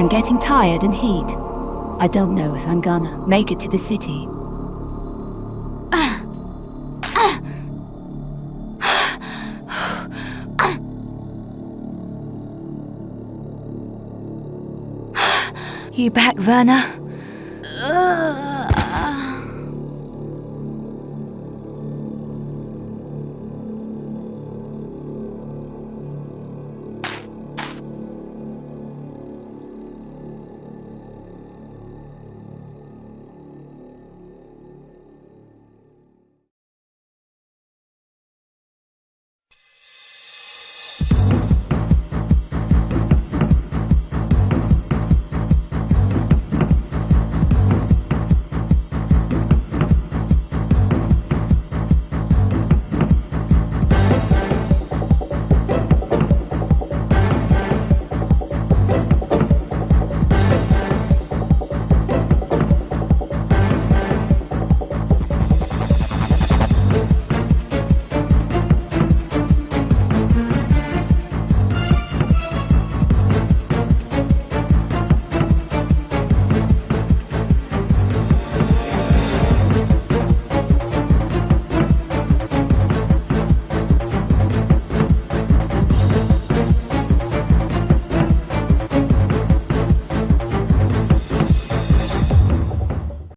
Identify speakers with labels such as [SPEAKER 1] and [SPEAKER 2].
[SPEAKER 1] I'm getting tired and heat. I don't know if I'm gonna make it to the city.
[SPEAKER 2] You back, Werner?